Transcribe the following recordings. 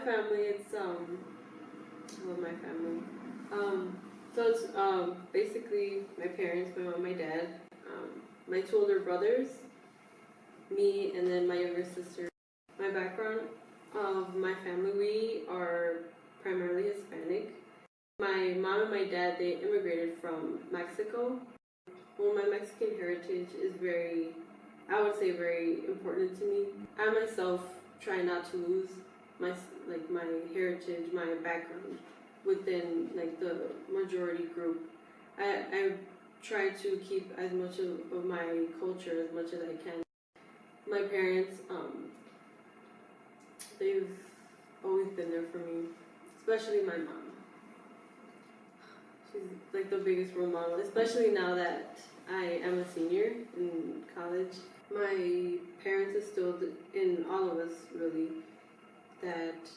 family, it's um, love my family. Um, so it's um basically my parents, my mom, my dad, um, my two older brothers, me, and then my younger sister. My background of my family, we are primarily Hispanic. My mom and my dad, they immigrated from Mexico. Well, my Mexican heritage is very, I would say, very important to me. I myself try not to lose my like my heritage, my background within like the majority group. I I try to keep as much of, of my culture as much as I can. My parents, um, they've always been there for me, especially my mom. She's like the biggest role model, especially now that I am a senior in college. My parents instilled in all of us really that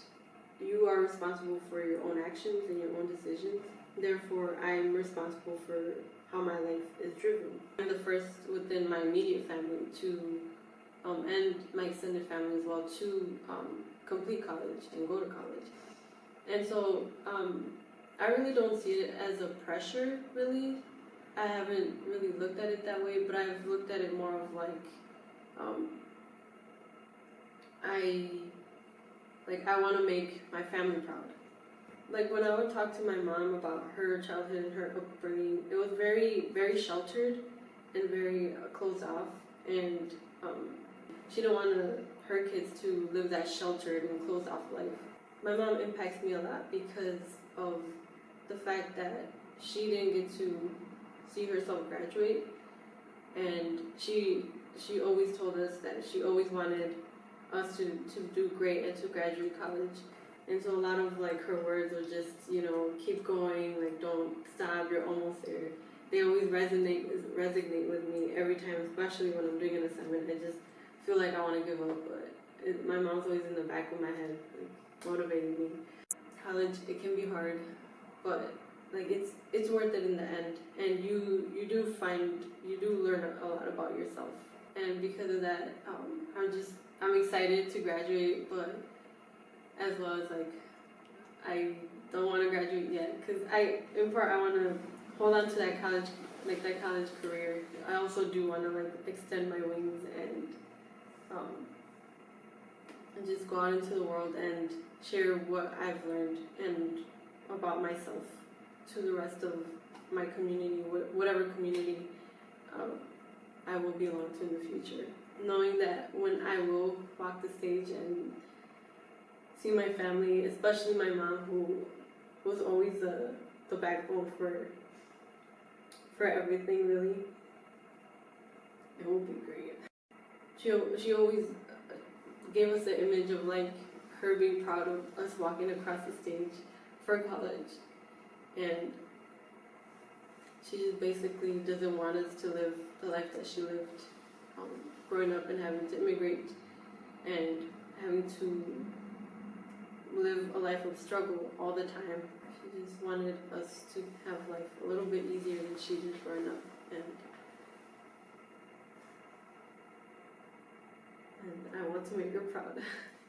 you are responsible for your own actions and your own decisions. Therefore, I'm responsible for how my life is driven. I'm the first within my immediate family to, um, and my extended family as well, to um, complete college and go to college. And so, um, I really don't see it as a pressure, really. I haven't really looked at it that way, but I've looked at it more of like, um, I like I want to make my family proud. Like when I would talk to my mom about her childhood and her upbringing, it was very, very sheltered and very uh, closed off, and um, she didn't want her kids to live that sheltered and closed off life. My mom impacts me a lot because of the fact that she didn't get to see herself graduate, and she she always told us that she always wanted us to, to do great and to graduate college. And so a lot of like her words are just, you know, keep going, like don't stop, you're almost there. They always resonate resonate with me every time, especially when I'm doing an assignment. I just feel like I want to give up, but it, my mom's always in the back of my head, like, motivating me. College, it can be hard, but like it's it's worth it in the end, and you you do find you do learn a lot about yourself, and because of that, um, I'm just I'm excited to graduate, but as well as like I don't want to graduate yet because I in part I want to hold on to that college like that college career. I also do want to like extend my wings and um and just go out into the world and share what I've learned and about myself to the rest of my community, whatever community um, I will belong to in the future knowing that when I will walk the stage and see my family, especially my mom, who was always the the backbone for for everything, really, it will be great. She she always gave us the image of like her being proud of us walking across the stage for college, and she just basically doesn't want us to live the life that she lived. Um, growing up and having to immigrate and having to live a life of struggle all the time. She just wanted us to have life a little bit easier than she did growing up. And, and I want to make her proud.